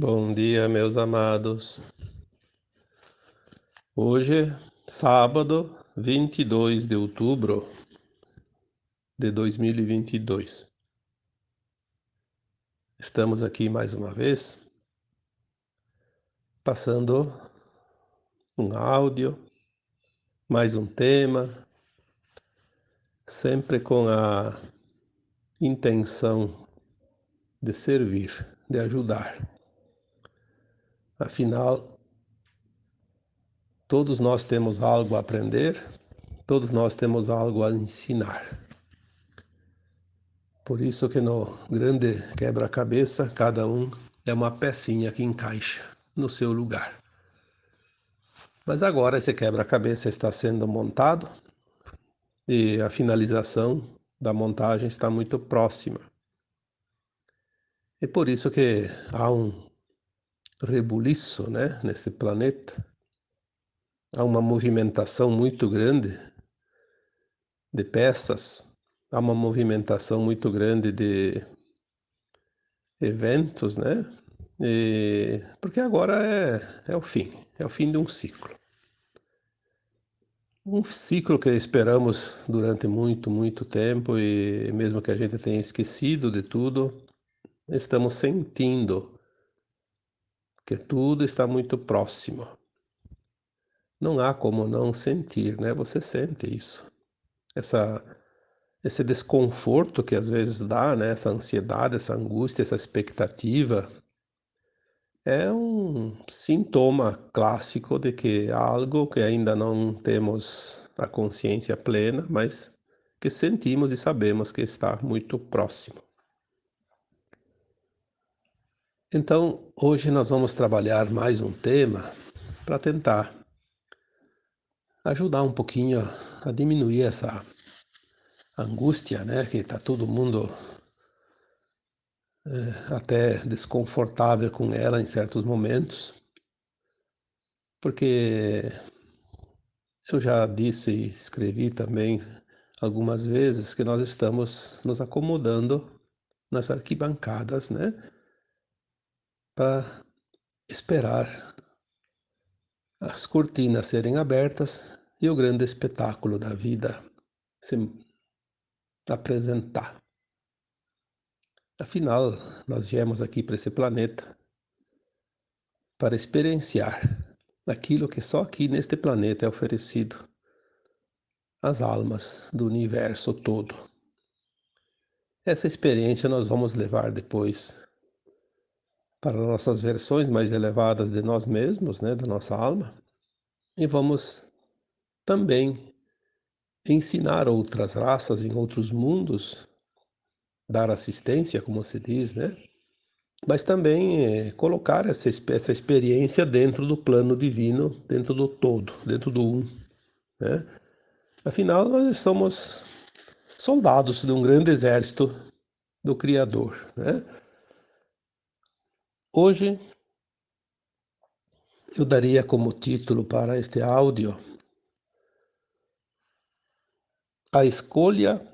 Bom dia, meus amados. Hoje, sábado, 22 de outubro de 2022. Estamos aqui mais uma vez, passando um áudio, mais um tema, sempre com a intenção de servir, de ajudar. Afinal, todos nós temos algo a aprender, todos nós temos algo a ensinar. Por isso que no grande quebra-cabeça, cada um é uma pecinha que encaixa no seu lugar. Mas agora esse quebra-cabeça está sendo montado e a finalização da montagem está muito próxima. E por isso que há um rebuliço né, nesse planeta. Há uma movimentação muito grande de peças, há uma movimentação muito grande de eventos, né? E, porque agora é, é o fim, é o fim de um ciclo. Um ciclo que esperamos durante muito, muito tempo e mesmo que a gente tenha esquecido de tudo, estamos sentindo que tudo está muito próximo. Não há como não sentir, né? Você sente isso. Essa esse desconforto que às vezes dá, né? Essa ansiedade, essa angústia, essa expectativa é um sintoma clássico de que algo que ainda não temos a consciência plena, mas que sentimos e sabemos que está muito próximo. Então, hoje nós vamos trabalhar mais um tema para tentar ajudar um pouquinho a diminuir essa angústia, né, que está todo mundo é, até desconfortável com ela em certos momentos, porque eu já disse e escrevi também algumas vezes que nós estamos nos acomodando nas arquibancadas, né? Para esperar as cortinas serem abertas e o grande espetáculo da vida se apresentar. Afinal, nós viemos aqui para esse planeta para experienciar aquilo que só aqui neste planeta é oferecido às almas do universo todo. Essa experiência nós vamos levar depois para nossas versões mais elevadas de nós mesmos, né, da nossa alma, e vamos também ensinar outras raças em outros mundos, dar assistência, como se diz, né? Mas também é, colocar essa, essa experiência dentro do plano divino, dentro do todo, dentro do um, né? Afinal, nós somos soldados de um grande exército do Criador, né? Hoje eu daria como título para este áudio A escolha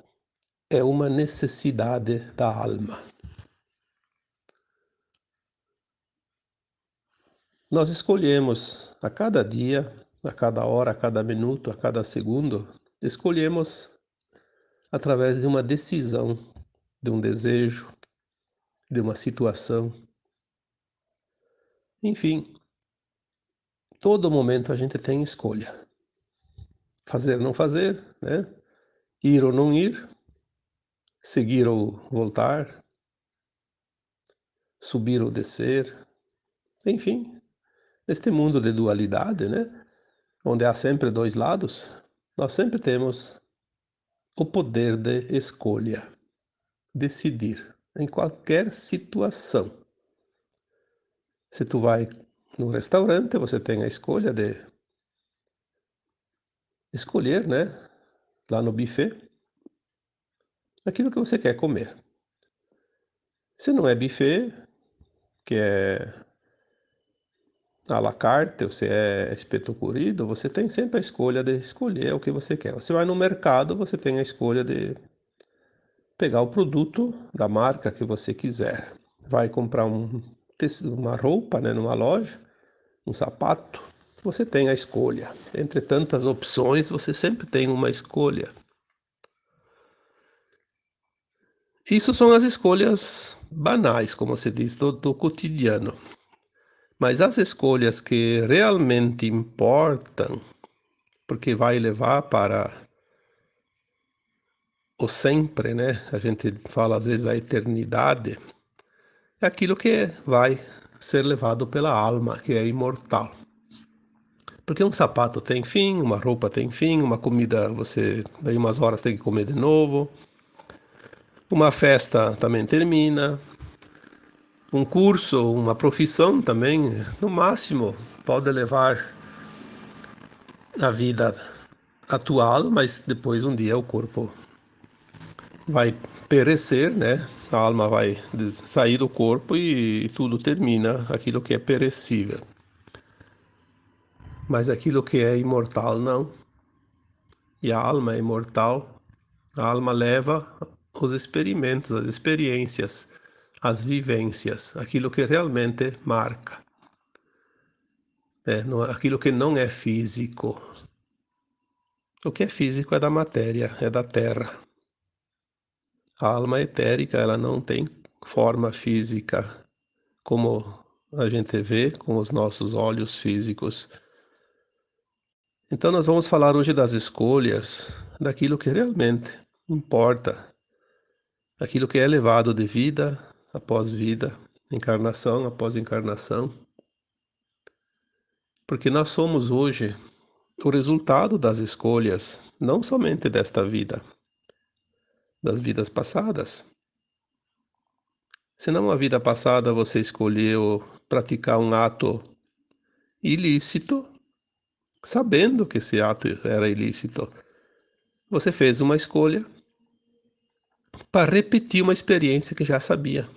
é uma necessidade da alma. Nós escolhemos a cada dia, a cada hora, a cada minuto, a cada segundo, escolhemos através de uma decisão, de um desejo, de uma situação enfim, todo momento a gente tem escolha. Fazer ou não fazer, né? Ir ou não ir, seguir ou voltar, subir ou descer, enfim, neste mundo de dualidade, né? Onde há sempre dois lados, nós sempre temos o poder de escolha, decidir em qualquer situação. Se tu vai no restaurante, você tem a escolha de escolher, né, lá no buffet, aquilo que você quer comer. Se não é buffet, que é à la carte, ou se é espeto curido, você tem sempre a escolha de escolher o que você quer. Você vai no mercado, você tem a escolha de pegar o produto da marca que você quiser. Vai comprar um uma roupa, né, numa loja, um sapato, você tem a escolha. Entre tantas opções, você sempre tem uma escolha. Isso são as escolhas banais, como se diz, do, do cotidiano. Mas as escolhas que realmente importam, porque vai levar para o sempre, né? A gente fala às vezes a eternidade, aquilo que vai ser levado pela alma, que é imortal. Porque um sapato tem fim, uma roupa tem fim, uma comida você daí umas horas tem que comer de novo. Uma festa também termina. Um curso, uma profissão também, no máximo, pode levar a vida atual, mas depois um dia o corpo vai perecer, né? A alma vai sair do corpo e, tudo termina, aquilo que é perecível. Mas aquilo que é imortal não. E a alma é imortal. A alma leva os experimentos, as experiências, as vivências, aquilo que realmente marca. É, não, aquilo que não é físico. O que é físico é da matéria, é da terra. A alma etérica, ela não tem forma física como a gente vê com os nossos olhos físicos. Então nós vamos falar hoje das escolhas, daquilo que realmente importa, daquilo que é levado de vida após vida, encarnação após encarnação. Porque nós somos hoje o resultado das escolhas, não somente desta vida, das vidas passadas. Se numa vida passada você escolheu praticar um ato ilícito, sabendo que esse ato era ilícito, você fez uma escolha para repetir uma experiência que já sabia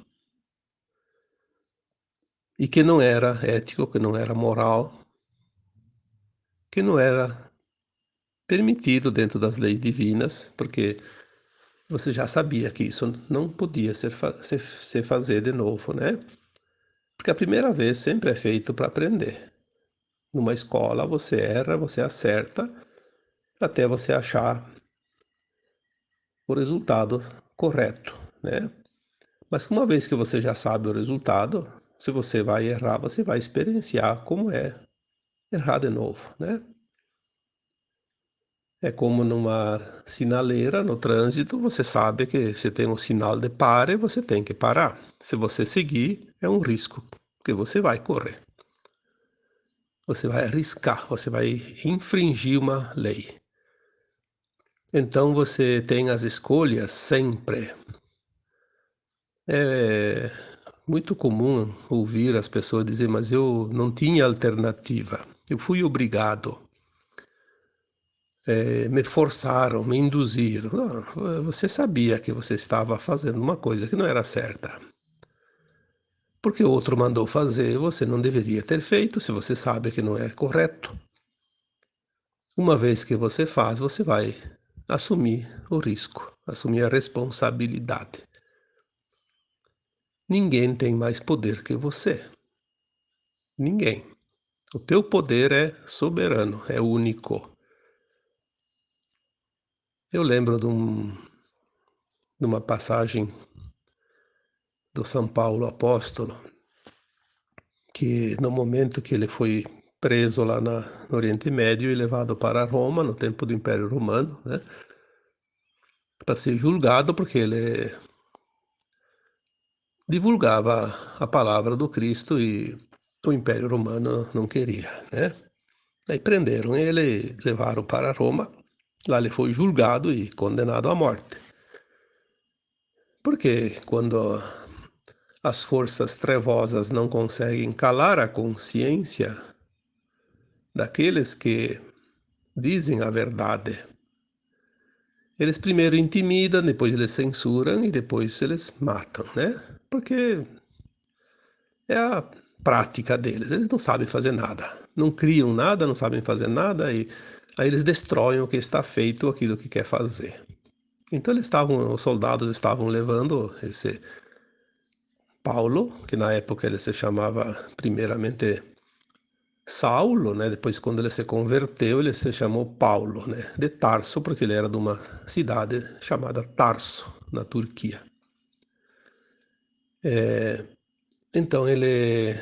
e que não era ético, que não era moral, que não era permitido dentro das leis divinas, porque você já sabia que isso não podia ser, ser, ser fazer de novo, né? Porque a primeira vez sempre é feito para aprender. Numa escola você erra, você acerta, até você achar o resultado correto, né? Mas uma vez que você já sabe o resultado, se você vai errar, você vai experienciar como é errar de novo, né? É como numa sinaleira no trânsito, você sabe que se tem um sinal de pare, você tem que parar. Se você seguir, é um risco que você vai correr. Você vai arriscar, você vai infringir uma lei. Então você tem as escolhas sempre. É muito comum ouvir as pessoas dizer, mas eu não tinha alternativa, eu fui obrigado é, me forçaram, me induziram. Não, você sabia que você estava fazendo uma coisa que não era certa. Porque o outro mandou fazer, você não deveria ter feito se você sabe que não é correto. Uma vez que você faz, você vai assumir o risco, assumir a responsabilidade. Ninguém tem mais poder que você. Ninguém. O teu poder é soberano, é único. Eu lembro de, um, de uma passagem do São Paulo apóstolo, que no momento que ele foi preso lá na, no Oriente Médio e levado para Roma, no tempo do Império Romano, né, para ser julgado porque ele divulgava a palavra do Cristo e o Império Romano não queria, né? Aí prenderam ele, levaram para Roma Lá ele foi julgado e condenado à morte. Porque quando as forças trevosas não conseguem calar a consciência daqueles que dizem a verdade, eles primeiro intimidam, depois eles censuram e depois eles matam, né? Porque é a prática deles. Eles não sabem fazer nada, não criam nada, não sabem fazer nada e Aí eles destroem o que está feito, aquilo que quer fazer. Então eles estavam, os soldados estavam levando esse Paulo, que na época ele se chamava primeiramente Saulo, né? Depois, quando ele se converteu, ele se chamou Paulo, né? De Tarso, porque ele era de uma cidade chamada Tarso, na Turquia. É, então, ele,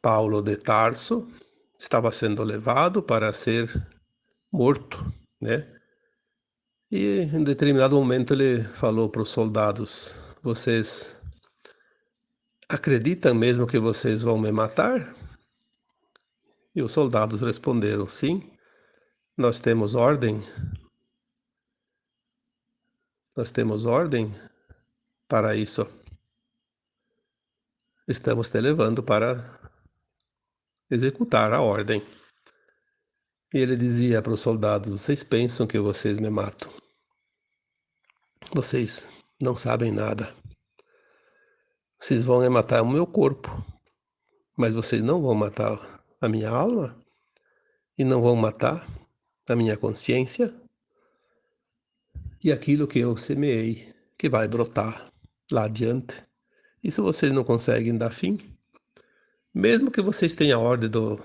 Paulo de Tarso, estava sendo levado para ser morto, né? E em determinado momento ele falou para os soldados: Vocês acreditam mesmo que vocês vão me matar? E os soldados responderam: Sim, nós temos ordem. Nós temos ordem para isso. Estamos te levando para executar a ordem. E ele dizia para os soldados: Vocês pensam que vocês me matam? Vocês não sabem nada. Vocês vão matar o meu corpo, mas vocês não vão matar a minha alma e não vão matar a minha consciência e aquilo que eu semeei que vai brotar lá adiante. E se vocês não conseguem dar fim, mesmo que vocês tenham a ordem do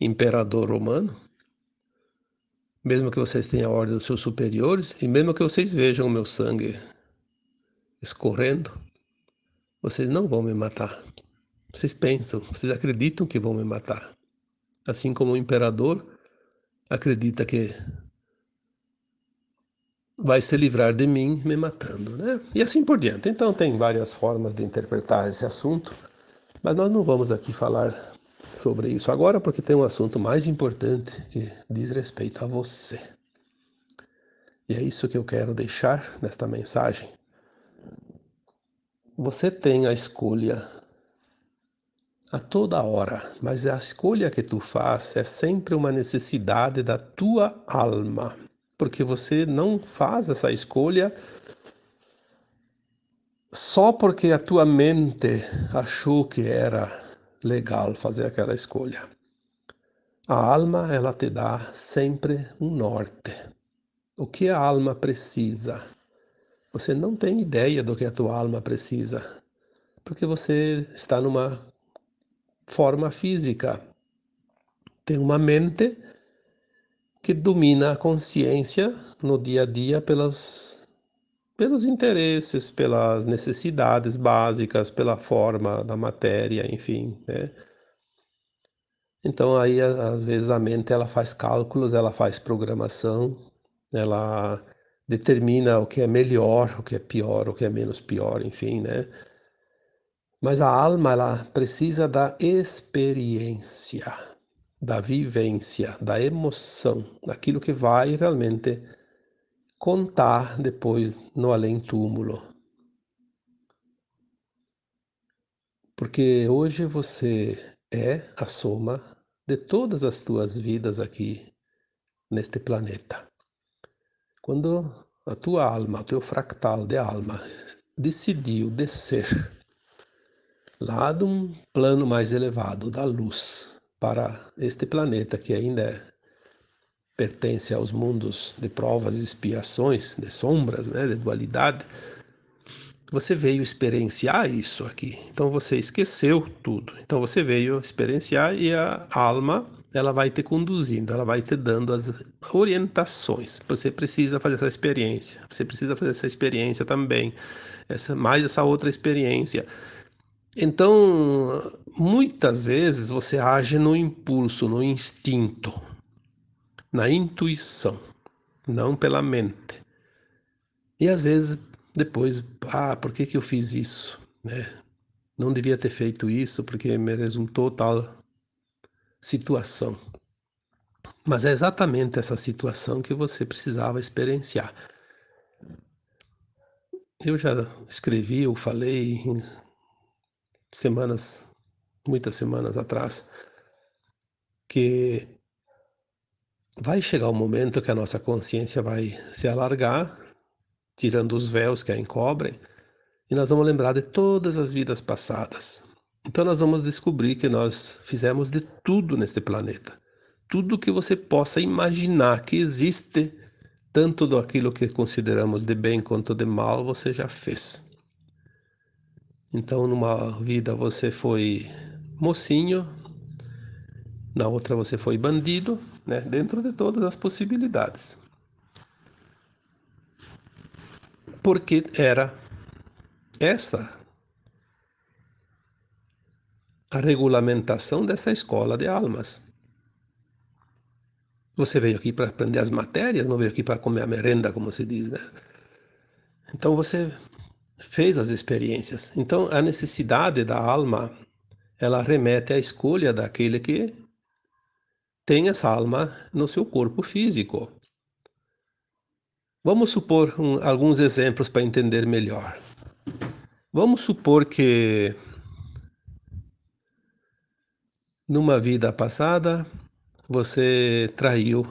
imperador romano, mesmo que vocês tenham a ordem dos seus superiores, e mesmo que vocês vejam o meu sangue escorrendo, vocês não vão me matar. Vocês pensam, vocês acreditam que vão me matar. Assim como o imperador acredita que vai se livrar de mim me matando, né? E assim por diante. Então tem várias formas de interpretar esse assunto, mas nós não vamos aqui falar sobre isso agora porque tem um assunto mais importante que diz respeito a você. E é isso que eu quero deixar nesta mensagem. Você tem a escolha a toda hora, mas a escolha que tu faz é sempre uma necessidade da tua alma, porque você não faz essa escolha só porque a tua mente achou que era legal fazer aquela escolha. A alma, ela te dá sempre um norte. O que a alma precisa? Você não tem ideia do que a tua alma precisa, porque você está numa forma física. Tem uma mente que domina a consciência no dia a dia pelas, pelos interesses, pelas necessidades básicas, pela forma da matéria, enfim, né? Então aí às vezes a mente ela faz cálculos, ela faz programação, ela determina o que é melhor, o que é pior, o que é menos pior, enfim, né? Mas a alma ela precisa da experiência, da vivência, da emoção, daquilo que vai realmente contar depois no além-túmulo. Porque hoje você é a soma de todas as tuas vidas aqui neste planeta. Quando a tua alma, o teu fractal de alma decidiu descer lá de um plano mais elevado da luz para este planeta que ainda é, pertence aos mundos de provas e expiações, de sombras, né, de dualidade, você veio experienciar isso aqui. Então você esqueceu tudo. Então você veio experienciar e a alma ela vai te conduzindo, ela vai te dando as orientações. Você precisa fazer essa experiência. Você precisa fazer essa experiência também. Essa mais essa outra experiência. Então, muitas vezes você age no impulso, no instinto, na intuição, não pela mente. E às vezes depois, ah, por que, que eu fiz isso? Né? Não devia ter feito isso porque me resultou tal situação. Mas é exatamente essa situação que você precisava experienciar. Eu já escrevi, eu falei semanas, muitas semanas atrás, que vai chegar o um momento que a nossa consciência vai se alargar, tirando os véus que a encobrem, e nós vamos lembrar de todas as vidas passadas. Então nós vamos descobrir que nós fizemos de tudo neste planeta. Tudo que você possa imaginar que existe, tanto do aquilo que consideramos de bem quanto de mal, você já fez. Então, numa vida você foi mocinho, na outra você foi bandido, né? Dentro de todas as possibilidades. Porque era esta a regulamentação dessa escola de almas. Você veio aqui para aprender as matérias, não veio aqui para comer a merenda, como se diz, né? Então você fez as experiências. Então a necessidade da alma, ela remete à escolha daquele que tem essa alma no seu corpo físico. Vamos supor um, alguns exemplos para entender melhor. Vamos supor que numa vida passada você traiu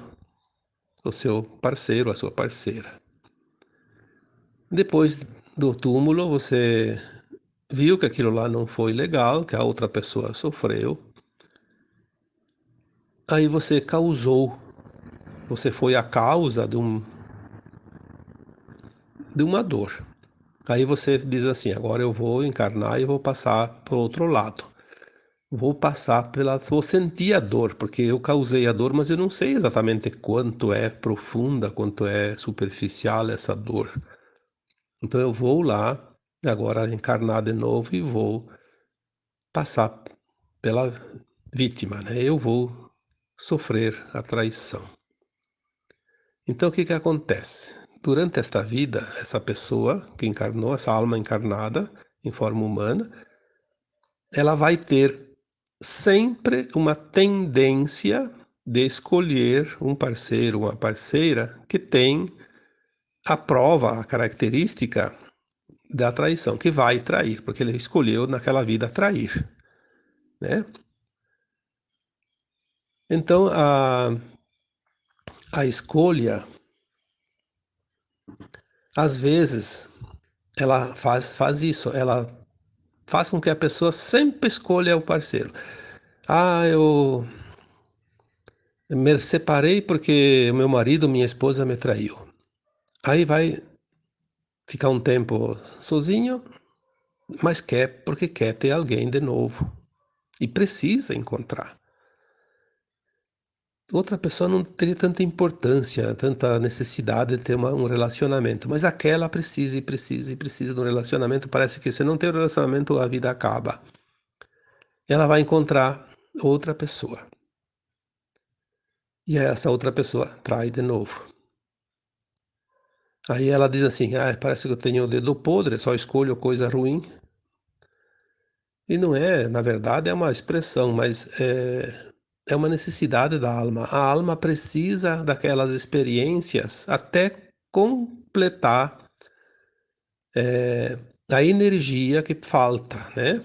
o seu parceiro, a sua parceira. Depois do túmulo, você viu que aquilo lá não foi legal, que a outra pessoa sofreu. Aí você causou, você foi a causa de um de uma dor. Aí você diz assim: agora eu vou encarnar e vou passar para o outro lado. Vou passar pela. Vou sentir a dor, porque eu causei a dor, mas eu não sei exatamente quanto é profunda, quanto é superficial essa dor. Então eu vou lá, agora encarnar de novo e vou passar pela vítima, né? Eu vou sofrer a traição. Então o que que acontece? Durante esta vida, essa pessoa que encarnou, essa alma encarnada em forma humana, ela vai ter sempre uma tendência de escolher um parceiro, uma parceira que tem a prova, a característica da traição, que vai trair, porque ele escolheu naquela vida trair, né? Então, a, a escolha, às vezes, ela faz, faz isso, ela faz com que a pessoa sempre escolha o parceiro. Ah, eu me separei porque meu marido, minha esposa me traiu. Aí vai ficar um tempo sozinho, mas quer porque quer ter alguém de novo e precisa encontrar. Outra pessoa não teria tanta importância, tanta necessidade de ter uma, um relacionamento, mas aquela precisa e precisa e precisa de um relacionamento. Parece que se não tem um relacionamento, a vida acaba. Ela vai encontrar outra pessoa. E essa outra pessoa trai de novo. Aí ela diz assim: ah, parece que eu tenho o dedo podre, só escolho coisa ruim. E não é, na verdade, é uma expressão, mas é, é uma necessidade da alma. A alma precisa daquelas experiências até completar é, a energia que falta, né?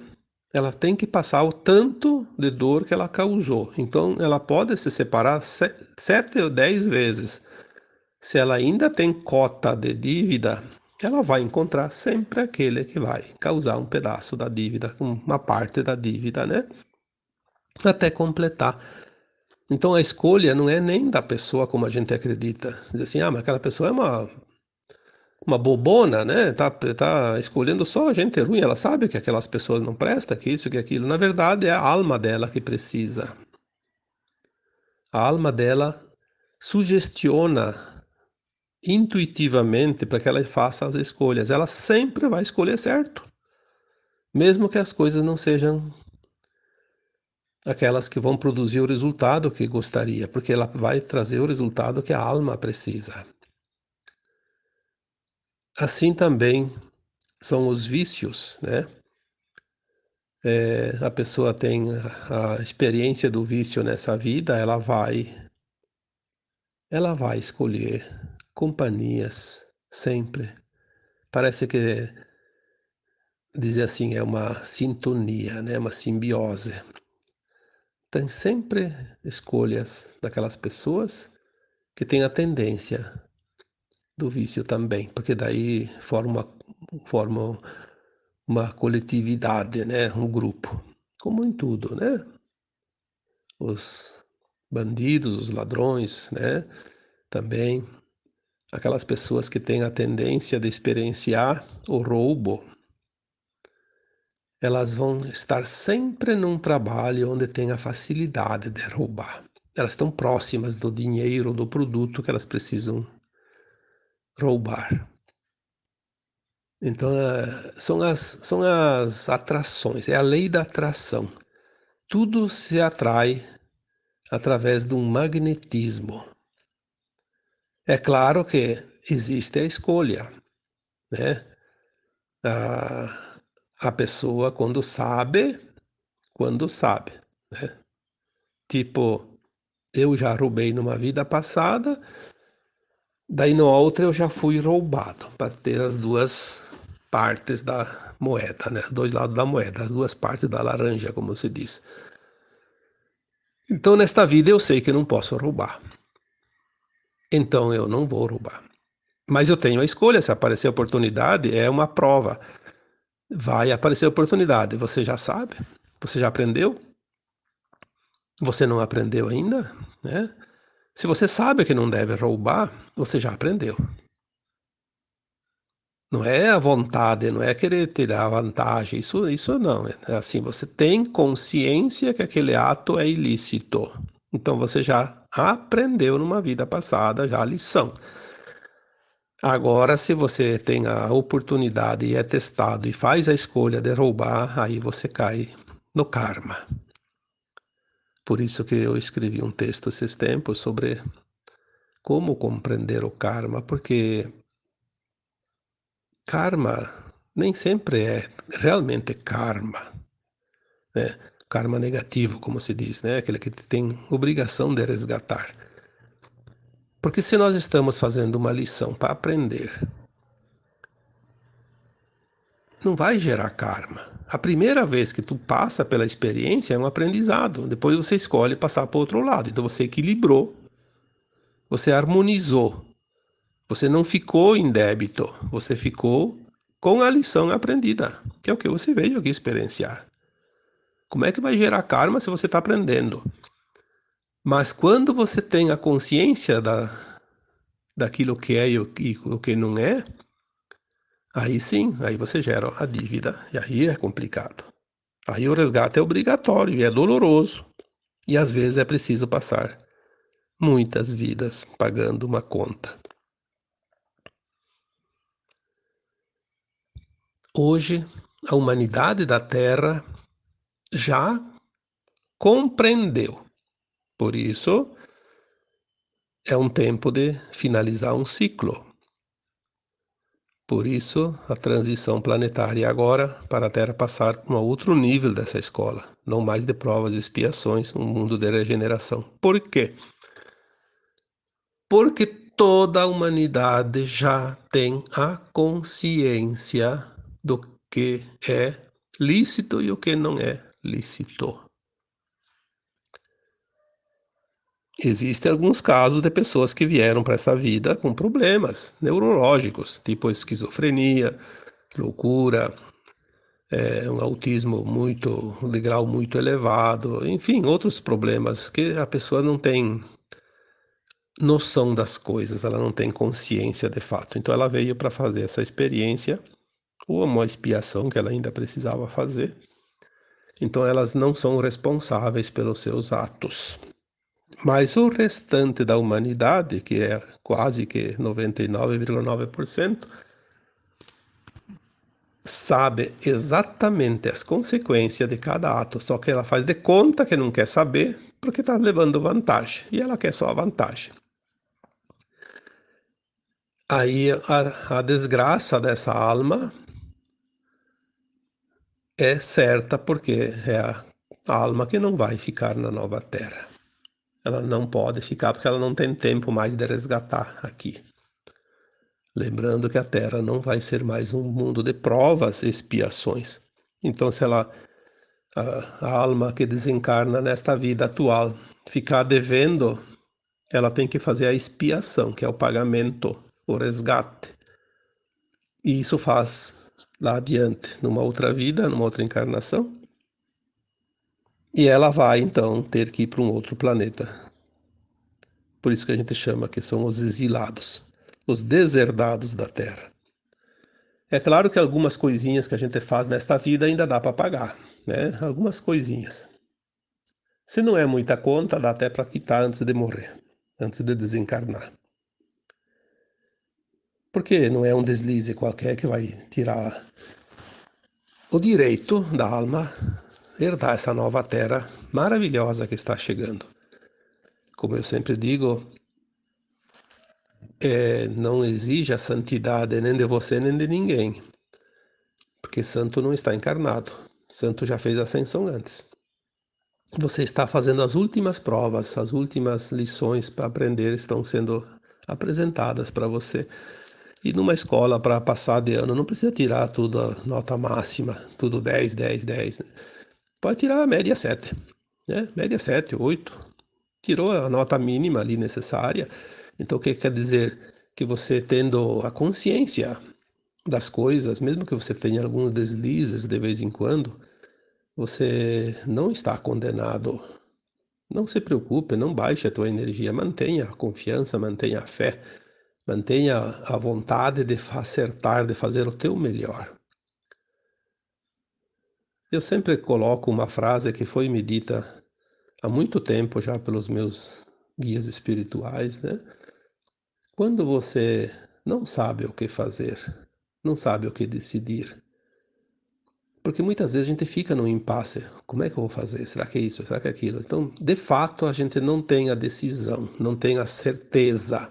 Ela tem que passar o tanto de dor que ela causou. Então, ela pode se separar sete ou dez vezes se ela ainda tem cota de dívida, ela vai encontrar sempre aquele que vai causar um pedaço da dívida, uma parte da dívida, né? Até completar. Então a escolha não é nem da pessoa como a gente acredita. Diz assim, ah, mas aquela pessoa é uma uma bobona, né? Tá, tá escolhendo só gente ruim. Ela sabe que aquelas pessoas não prestam, que isso, que aquilo. Na verdade, é a alma dela que precisa. A alma dela sugestiona intuitivamente para que ela faça as escolhas. Ela sempre vai escolher certo, mesmo que as coisas não sejam aquelas que vão produzir o resultado que gostaria, porque ela vai trazer o resultado que a alma precisa. Assim também são os vícios, né? É, a pessoa tem a, experiência do vício nessa vida, ela vai ela vai escolher companhias, sempre. Parece que dizer assim é uma sintonia, né? uma simbiose. Tem sempre escolhas daquelas pessoas que têm a tendência do vício também, porque daí forma, forma uma coletividade, né? um grupo, como em tudo, né? Os bandidos, os ladrões, né? Também aquelas pessoas que têm a tendência de experienciar o roubo, elas vão estar sempre num trabalho onde tem a facilidade de roubar. Elas estão próximas do dinheiro, do produto que elas precisam roubar. Então, é, são as, são as atrações, é a lei da atração. Tudo se atrai através de um magnetismo. É claro que existe a escolha, né? A, a pessoa quando sabe, quando sabe, né? Tipo, eu já roubei numa vida passada, daí na outra eu já fui roubado, para ter as duas partes da moeda, né? Dois lados da moeda, as duas partes da laranja, como se diz. Então, nesta vida eu sei que não posso roubar. Então eu não vou roubar. Mas eu tenho a escolha, se aparecer oportunidade, é uma prova. Vai aparecer oportunidade, você já sabe? Você já aprendeu? Você não aprendeu ainda, né? Se você sabe que não deve roubar, você já aprendeu. Não é a vontade, não é querer tirar vantagem, isso, isso não. É assim, você tem consciência que aquele ato é ilícito. Então você já aprendeu numa vida passada já a lição. Agora, se você tem a oportunidade e é testado e faz a escolha de roubar, aí você cai no karma. Por isso que eu escrevi um texto esses tempos sobre como compreender o karma, porque karma nem sempre é realmente karma, né? Karma negativo, como se diz, né? Aquele que tem obrigação de resgatar. Porque se nós estamos fazendo uma lição para aprender, não vai gerar karma. A primeira vez que tu passa pela experiência é um aprendizado. Depois você escolhe passar para o outro lado. Então você equilibrou, você harmonizou você não ficou em débito, você ficou com a lição aprendida, que é o que você veio aqui experienciar. Como é que vai gerar karma se você está aprendendo? Mas quando você tem a consciência da, daquilo que é e o, e o que não é, aí sim, aí você gera a dívida, e aí é complicado. Aí o resgate é obrigatório e é doloroso. E às vezes é preciso passar muitas vidas pagando uma conta. Hoje, a humanidade da Terra já compreendeu. Por isso, é um tempo de finalizar um ciclo. Por isso, a transição planetária agora para a Terra passar para um outro nível dessa escola, não mais de provas e expiações, um mundo de regeneração. Por quê? Porque toda a humanidade já tem a consciência do que é lícito e o que não é lícito. Existem alguns casos de pessoas que vieram para essa vida com problemas neurológicos, tipo esquizofrenia, loucura, é, um autismo muito de grau muito elevado, enfim, outros problemas que a pessoa não tem noção das coisas, ela não tem consciência de fato. Então ela veio para fazer essa experiência ou uma expiação que ela ainda precisava fazer. Então elas não são responsáveis pelos seus atos. Mas o restante da humanidade, que é quase que 99,9%, sabe exatamente as consequências de cada ato, só que ela faz de conta que não quer saber, porque está levando vantagem, e ela quer só a vantagem. Aí a, a desgraça dessa alma é certa porque é a alma que não vai ficar na nova terra. Ela não pode ficar porque ela não tem tempo mais de resgatar aqui. Lembrando que a Terra não vai ser mais um mundo de provas e expiações. Então, se ela, a, a alma que desencarna nesta vida atual ficar devendo, ela tem que fazer a expiação, que é o pagamento, o resgate. E isso faz lá adiante, numa outra vida, numa outra encarnação. E ela vai então ter que ir para um outro planeta. Por isso que a gente chama que são os exilados, os deserdados da Terra. É claro que algumas coisinhas que a gente faz nesta vida ainda dá para pagar, né? Algumas coisinhas. Se não é muita conta, dá até para quitar antes de morrer, antes de desencarnar. Porque não é um deslize qualquer que vai tirar o direito da alma herdar essa nova terra maravilhosa que está chegando. Como eu sempre digo, é, não exige a santidade nem de você nem de ninguém, porque santo não está encarnado, santo já fez ascensão antes. Você está fazendo as últimas provas, as últimas lições para aprender estão sendo apresentadas para você. E numa escola para passar de ano, não precisa tirar tudo a nota máxima, tudo 10, 10, 10. Né? Pode tirar a média 7, né? média 7, 8. Tirou a nota mínima ali necessária, então, o que quer dizer? Que você tendo a consciência das coisas, mesmo que você tenha alguns deslizes de vez em quando, você não está condenado. Não se preocupe, não baixe a tua energia, mantenha a confiança, mantenha a fé, mantenha a vontade de acertar, de fazer o teu melhor. Eu sempre coloco uma frase que foi me dita há muito tempo já pelos meus guias espirituais, né? Quando você não sabe o que fazer, não sabe o que decidir, porque muitas vezes a gente fica no impasse. Como é que eu vou fazer? Será que é isso? Será que é aquilo? Então, de fato, a gente não tem a decisão, não tem a certeza.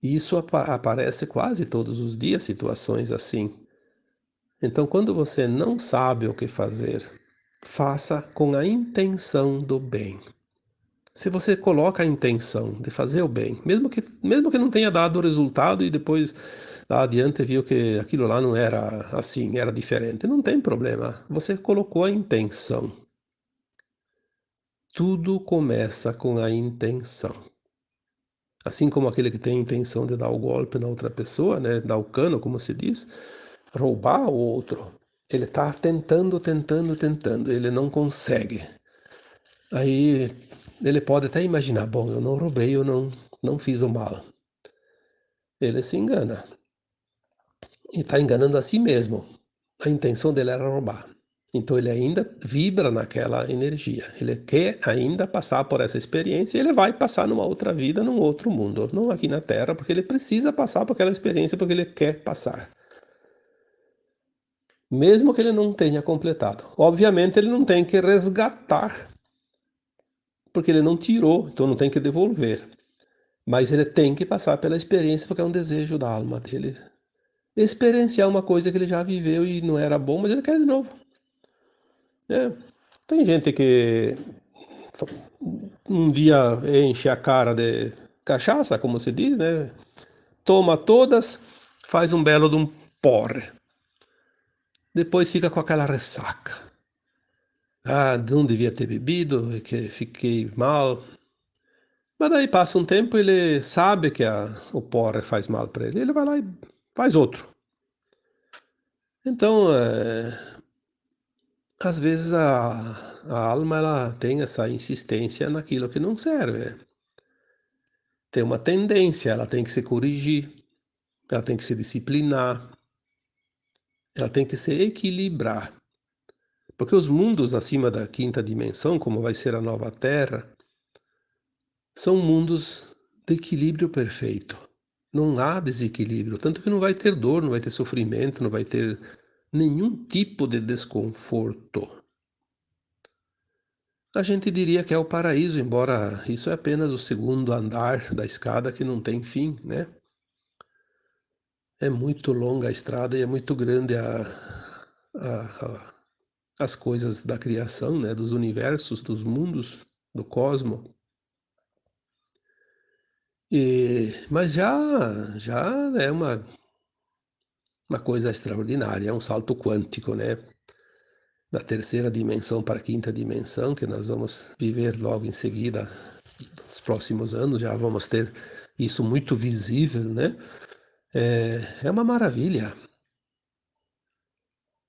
E isso ap aparece quase todos os dias, situações assim. Então, quando você não sabe o que fazer, faça com a intenção do bem se você coloca a intenção de fazer o bem, mesmo que, mesmo que não tenha dado o resultado e depois lá adiante viu que aquilo lá não era assim, era diferente, não tem problema. Você colocou a intenção. Tudo começa com a intenção. Assim como aquele que tem a intenção de dar o golpe na outra pessoa, né, dar o cano, como se diz, roubar o outro. Ele está tentando, tentando, tentando, ele não consegue. Aí ele pode até imaginar, bom, eu não roubei, eu não, não fiz o mal. Ele se engana. E está enganando a si mesmo. A intenção dele era roubar. Então ele ainda vibra naquela energia. Ele quer ainda passar por essa experiência e ele vai passar numa outra vida, num outro mundo. Não aqui na Terra, porque ele precisa passar por aquela experiência porque ele quer passar. Mesmo que ele não tenha completado. Obviamente ele não tem que resgatar porque ele não tirou, então não tem que devolver. Mas ele tem que passar pela experiência, porque é um desejo da alma dele. Experienciar uma coisa que ele já viveu e não era bom, mas ele quer de novo. É. Tem gente que um dia enche a cara de cachaça, como se diz, né? Toma todas, faz um belo de um porre. Depois fica com aquela ressaca ah, não devia ter bebido, que fiquei mal. Mas daí passa um tempo, ele sabe que a, o porre faz mal para ele, ele vai lá e faz outro. Então, é, às vezes a, a alma ela tem essa insistência naquilo que não serve. Tem uma tendência, ela tem que se corrigir, ela tem que se disciplinar, ela tem que se equilibrar. Porque os mundos acima da quinta dimensão, como vai ser a nova Terra, são mundos de equilíbrio perfeito. Não há desequilíbrio, tanto que não vai ter dor, não vai ter sofrimento, não vai ter nenhum tipo de desconforto. A gente diria que é o paraíso, embora isso é apenas o segundo andar da escada que não tem fim, né? É muito longa a estrada e é muito grande a, a, a as coisas da criação, né, dos universos, dos mundos, do cosmo. E, mas já, já é uma, uma coisa extraordinária, é um salto quântico, né? Da terceira dimensão para a quinta dimensão, que nós vamos viver logo em seguida, nos próximos anos, já vamos ter isso muito visível, né? É, é uma maravilha.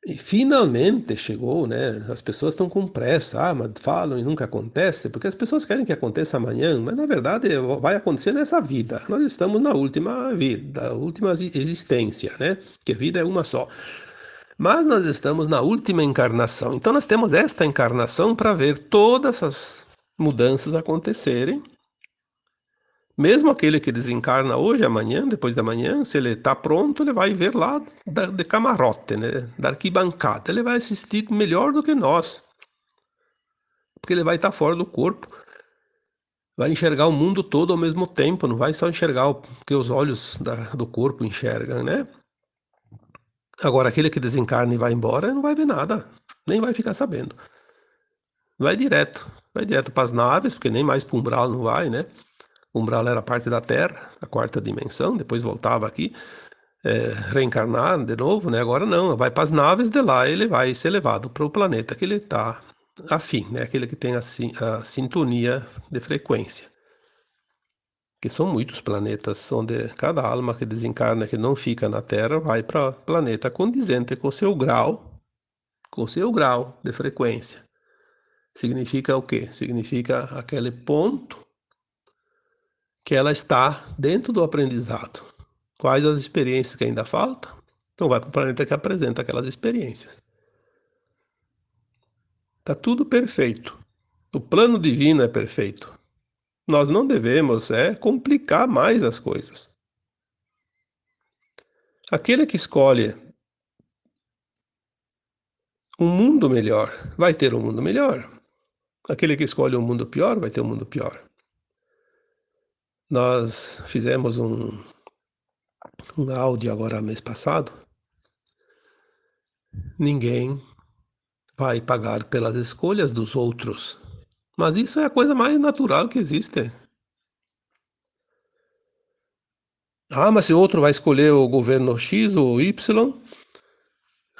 E finalmente chegou, né? As pessoas estão com pressa, ah, mas falam e nunca acontece, porque as pessoas querem que aconteça amanhã, mas na verdade vai acontecer nessa vida. Nós estamos na última vida, última existência, né? Que vida é uma só. Mas nós estamos na última encarnação. Então nós temos esta encarnação para ver todas as mudanças acontecerem mesmo aquele que desencarna hoje, amanhã, depois da manhã, se ele está pronto, ele vai ver lá da, de camarote, né? da arquibancada. Ele vai assistir melhor do que nós. Porque ele vai estar tá fora do corpo. Vai enxergar o mundo todo ao mesmo tempo, não vai só enxergar o que os olhos da, do corpo enxergam, né? Agora, aquele que desencarna e vai embora, não vai ver nada, nem vai ficar sabendo. Vai direto, vai direto para as naves, porque nem mais para umbral não vai, né? Umbral era parte da Terra, a quarta dimensão, depois voltava aqui, é, reencarnar de novo, né? Agora não, vai para as naves de lá, ele vai ser levado para o planeta que ele está afim, né? Aquele que tem a, a sintonia de frequência. Que são muitos planetas, onde cada alma que desencarna, que não fica na Terra, vai para planeta condizente com seu grau, com seu grau de frequência. Significa o quê? Significa aquele ponto que ela está dentro do aprendizado. Quais as experiências que ainda faltam? Então vai para o planeta que apresenta aquelas experiências. Está tudo perfeito. O plano divino é perfeito. Nós não devemos é complicar mais as coisas. Aquele que escolhe um mundo melhor vai ter um mundo melhor. Aquele que escolhe um mundo pior vai ter um mundo pior. Nós fizemos um, um áudio agora mês passado. Ninguém vai pagar pelas escolhas dos outros. Mas isso é a coisa mais natural que existe. Ah, mas se outro vai escolher o governo X ou Y,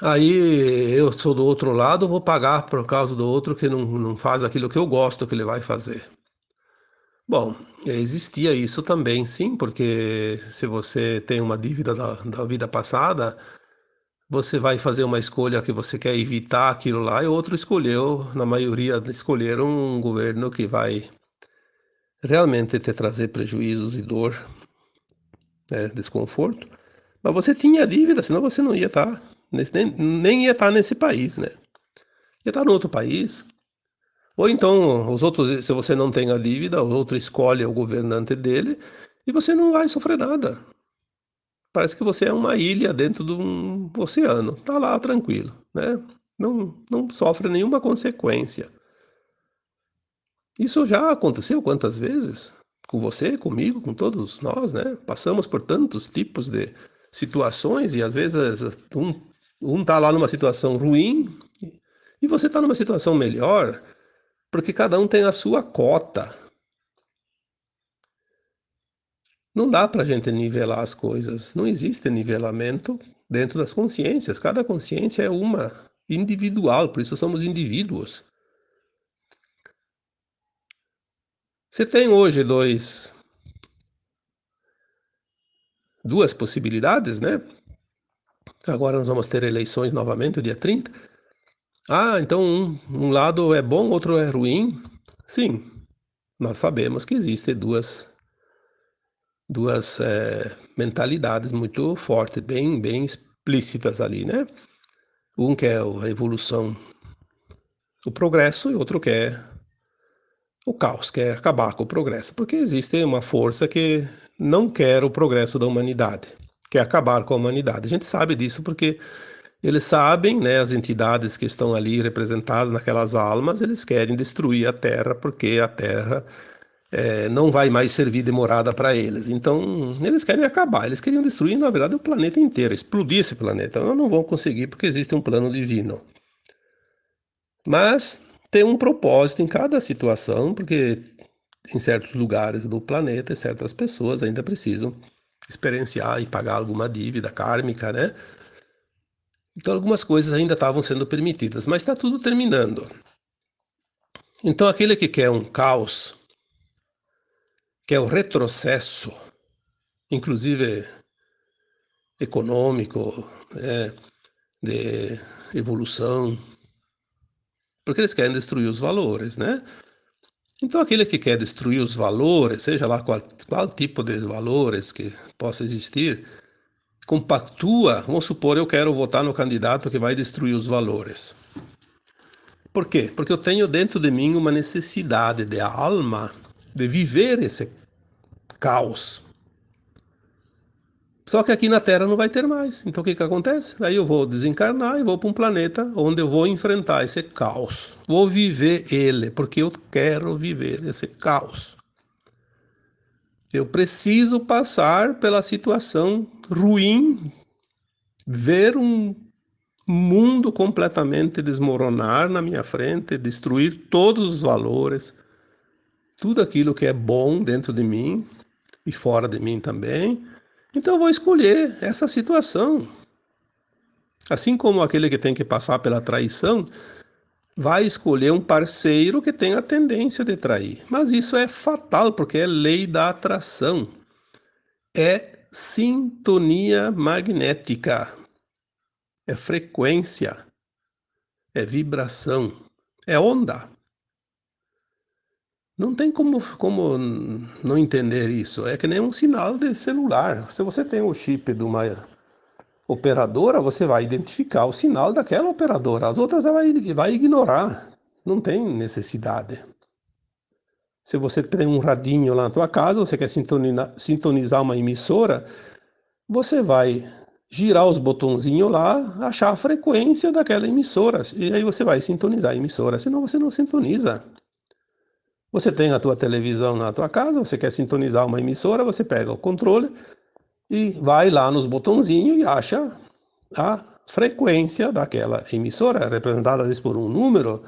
aí eu sou do outro lado, vou pagar por causa do outro que não, não faz aquilo que eu gosto que ele vai fazer. Bom, existia isso também, sim, porque se você tem uma dívida da, da vida passada, você vai fazer uma escolha que você quer evitar aquilo lá, e outro escolheu, na maioria escolheram um governo que vai realmente te trazer prejuízos e dor, né, desconforto. Mas você tinha dívida, senão você não ia estar, nesse, nem, nem ia estar nesse país, né? Ia estar no outro país, ou então, os outros, se você não tem a dívida, o outro escolhe o governante dele e você não vai sofrer nada. Parece que você é uma ilha dentro de um oceano, tá lá tranquilo, né? Não, não sofre nenhuma consequência. Isso já aconteceu quantas vezes? Com você, comigo, com todos nós, né? Passamos por tantos tipos de situações e às vezes um, um tá lá numa situação ruim e você tá numa situação melhor porque cada um tem a sua cota. Não dá para a gente nivelar as coisas. Não existe nivelamento dentro das consciências. Cada consciência é uma, individual, por isso somos indivíduos. Você tem hoje dois, duas possibilidades, né? Agora nós vamos ter eleições novamente, o dia 30. Ah, então um, um lado é bom, outro é ruim. Sim, nós sabemos que existem duas, duas é, mentalidades muito fortes, bem, bem explícitas ali, né? Um quer a evolução, o progresso, e outro quer o caos, quer acabar com o progresso, porque existe uma força que não quer o progresso da humanidade, quer acabar com a humanidade. A gente sabe disso porque eles sabem, né, as entidades que estão ali representadas naquelas almas, eles querem destruir a Terra porque a Terra é, não vai mais servir de morada para eles. Então, eles querem acabar, eles queriam destruir, na verdade, o planeta inteiro, explodir esse planeta. Mas não vão conseguir porque existe um plano divino. Mas tem um propósito em cada situação, porque em certos lugares do planeta, certas pessoas ainda precisam experienciar e pagar alguma dívida kármica, né? Então algumas coisas ainda estavam sendo permitidas, mas está tudo terminando. Então aquele que quer um caos, quer o retrocesso, inclusive econômico, é, de evolução, porque eles querem destruir os valores, né? Então, aquele que quer destruir os valores, seja lá qual, qual tipo de valores que possa existir, compactua, vamos supor, eu quero votar no candidato que vai destruir os valores. Por quê? Porque eu tenho dentro de mim uma necessidade de alma de viver esse caos. Só que aqui na Terra não vai ter mais. Então o que, que acontece? Aí eu vou desencarnar e vou para um planeta onde eu vou enfrentar esse caos. Vou viver ele, porque eu quero viver esse caos. Eu preciso passar pela situação ruim, ver um mundo completamente desmoronar na minha frente, destruir todos os valores, tudo aquilo que é bom dentro de mim e fora de mim também então eu vou escolher essa situação. Assim como aquele que tem que passar pela traição, vai escolher um parceiro que tem a tendência de trair. Mas isso é fatal, porque é lei da atração. É sintonia magnética. É frequência. É vibração. É onda. Não tem como, como não entender isso. É que nem um sinal de celular. Se você tem o chip de uma operadora, você vai identificar o sinal daquela operadora. As outras vai, vai ignorar. Não tem necessidade. Se você tem um radinho lá na tua casa, você quer sintonizar, uma emissora, você vai girar os botãozinhos lá, achar a frequência daquela emissora. E aí você vai sintonizar a emissora. Senão você não sintoniza. Você tem a tua televisão na tua casa, você quer sintonizar uma emissora, você pega o controle e vai lá nos botãozinhos e acha a frequência daquela emissora, representada às vezes por um número,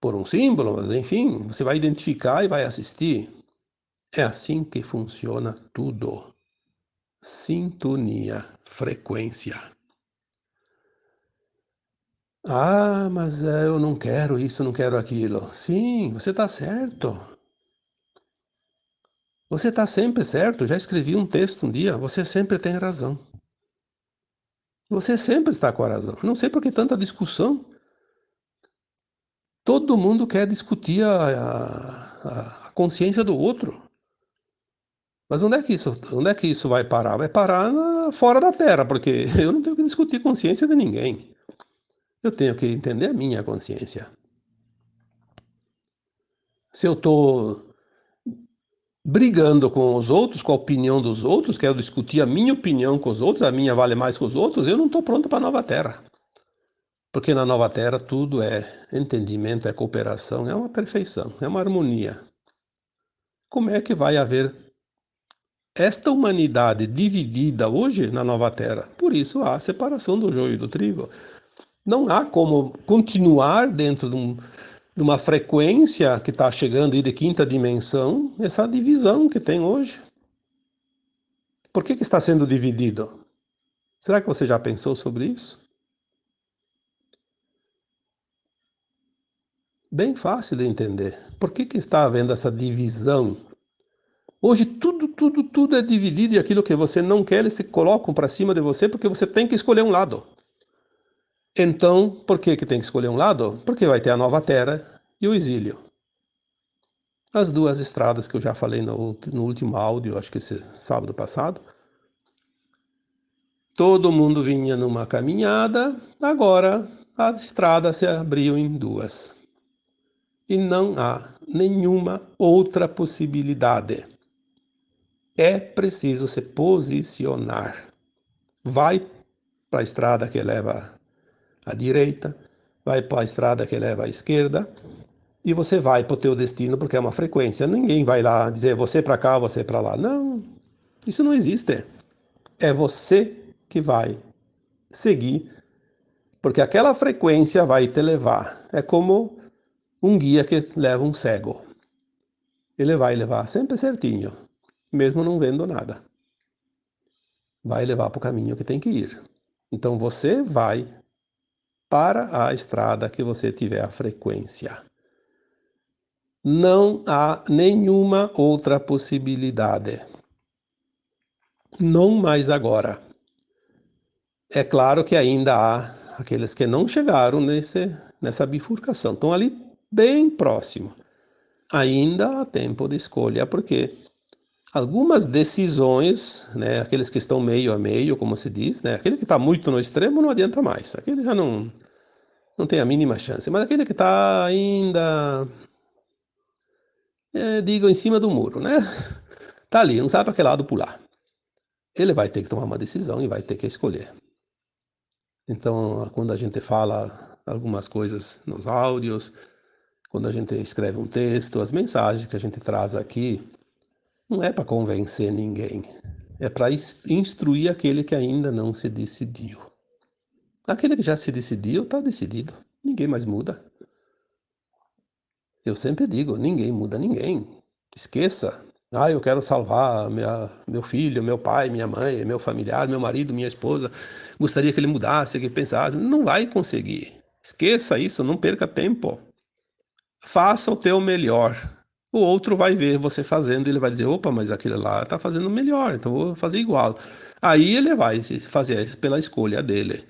por um símbolo, mas enfim, você vai identificar e vai assistir. É assim que funciona tudo. Sintonia, frequência. Ah, mas é, eu não quero isso, não quero aquilo. Sim, você está certo. Você está sempre certo. Já escrevi um texto um dia. Você sempre tem razão. Você sempre está com a razão. não sei por que tanta discussão. Todo mundo quer discutir a, a, a consciência do outro. Mas onde é que isso, onde é que isso vai parar? Vai parar na, fora da Terra, porque eu não tenho que discutir consciência de ninguém. Eu tenho que entender a minha consciência. Se eu estou brigando com os outros, com a opinião dos outros, quero discutir a minha opinião com os outros, a minha vale mais que os outros, eu não estou pronto para a nova terra. Porque na nova terra tudo é entendimento, é cooperação, é uma perfeição, é uma harmonia. Como é que vai haver esta humanidade dividida hoje na nova terra? Por isso há a separação do joio e do trigo não há como continuar dentro de, um, de uma frequência que está chegando aí de quinta dimensão, essa divisão que tem hoje. Por que, que está sendo dividido? Será que você já pensou sobre isso? Bem fácil de entender. Por que, que está havendo essa divisão? Hoje tudo, tudo, tudo é dividido e aquilo que você não quer, eles se colocam para cima de você porque você tem que escolher um lado. Então, por que, que tem que escolher um lado? Porque vai ter a nova terra e o exílio. As duas estradas que eu já falei no, no último áudio, acho que esse sábado passado. Todo mundo vinha numa caminhada, agora a estrada se abriu em duas. E não há nenhuma outra possibilidade. É preciso se posicionar. Vai para a estrada que leva à direita, vai para a estrada que leva à esquerda, e você vai para o teu destino porque é uma frequência. Ninguém vai lá dizer você para cá, você para lá. Não, isso não existe. É você que vai seguir, porque aquela frequência vai te levar. É como um guia que leva um cego. Ele vai levar sempre certinho, mesmo não vendo nada. Vai levar para o caminho que tem que ir. Então você vai para a estrada que você tiver a frequência. Não há nenhuma outra possibilidade. Não mais agora. É claro que ainda há aqueles que não chegaram nesse, nessa bifurcação, estão ali bem próximo. Ainda há tempo de escolha, porque algumas decisões, né, aqueles que estão meio a meio, como se diz, né, aquele que está muito no extremo não adianta mais, aquele já não, não tem a mínima chance, mas aquele que está ainda, é, digo, em cima do muro, né, está ali, não sabe para que lado pular. Ele vai ter que tomar uma decisão e vai ter que escolher. Então, quando a gente fala algumas coisas nos áudios, quando a gente escreve um texto, as mensagens que a gente traz aqui, não é para convencer ninguém, é para instruir aquele que ainda não se decidiu. Aquele que já se decidiu, está decidido. Ninguém mais muda. Eu sempre digo, ninguém muda ninguém. Esqueça. Ah, eu quero salvar minha, meu filho, meu pai, minha mãe, meu familiar, meu marido, minha esposa. Gostaria que ele mudasse, que pensasse. Não vai conseguir. Esqueça isso, não perca tempo. Faça o teu melhor o outro vai ver você fazendo, ele vai dizer, opa, mas aquele lá está fazendo melhor, então vou fazer igual. Aí ele vai fazer pela escolha dele.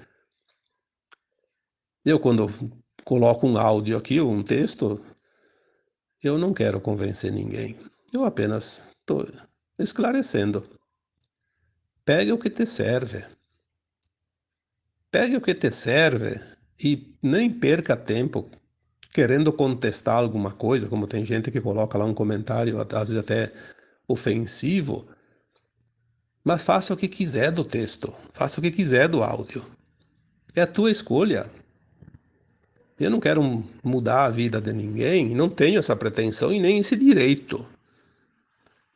Eu, quando coloco um áudio aqui, um texto, eu não quero convencer ninguém. Eu apenas estou esclarecendo. Pegue o que te serve. Pegue o que te serve e nem perca tempo querendo contestar alguma coisa, como tem gente que coloca lá um comentário, às vezes até ofensivo, mas faça o que quiser do texto, faça o que quiser do áudio. É a tua escolha. Eu não quero mudar a vida de ninguém, não tenho essa pretensão e nem esse direito.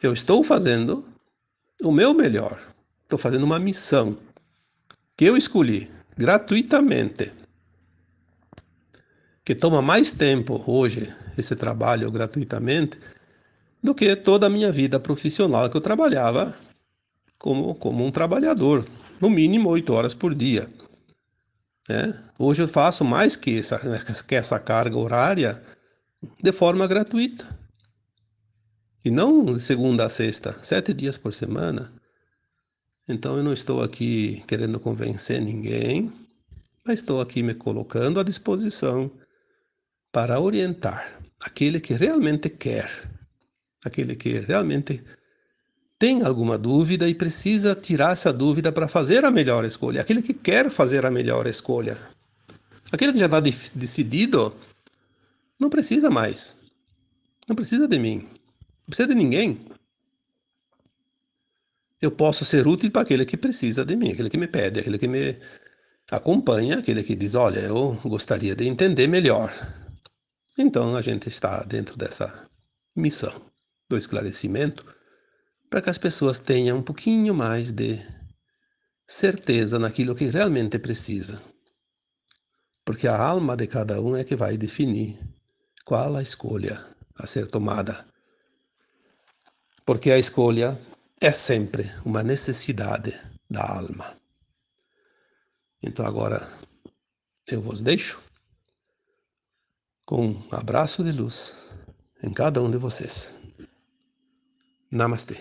Eu estou fazendo o meu melhor. Estou fazendo uma missão que eu escolhi gratuitamente que toma mais tempo hoje esse trabalho gratuitamente do que toda a minha vida profissional que eu trabalhava como, como um trabalhador, no mínimo oito horas por dia. Né? Hoje eu faço mais que essa, que essa carga horária de forma gratuita. E não de segunda a sexta, sete dias por semana. Então eu não estou aqui querendo convencer ninguém, mas estou aqui me colocando à disposição para orientar aquele que realmente quer, aquele que realmente tem alguma dúvida e precisa tirar essa dúvida para fazer a melhor escolha, aquele que quer fazer a melhor escolha. Aquele que já está decidido não precisa mais, não precisa de mim, não precisa de ninguém. Eu posso ser útil para aquele que precisa de mim, aquele que me pede, aquele que me acompanha, aquele que diz, olha, eu gostaria de entender melhor. Então a gente está dentro dessa missão do esclarecimento para que as pessoas tenham um pouquinho mais de certeza naquilo que realmente precisa. Porque a alma de cada um é que vai definir qual a escolha a ser tomada. Porque a escolha é sempre uma necessidade da alma. Então agora eu vos deixo com um abraço de luz em cada um de vocês. Namastê.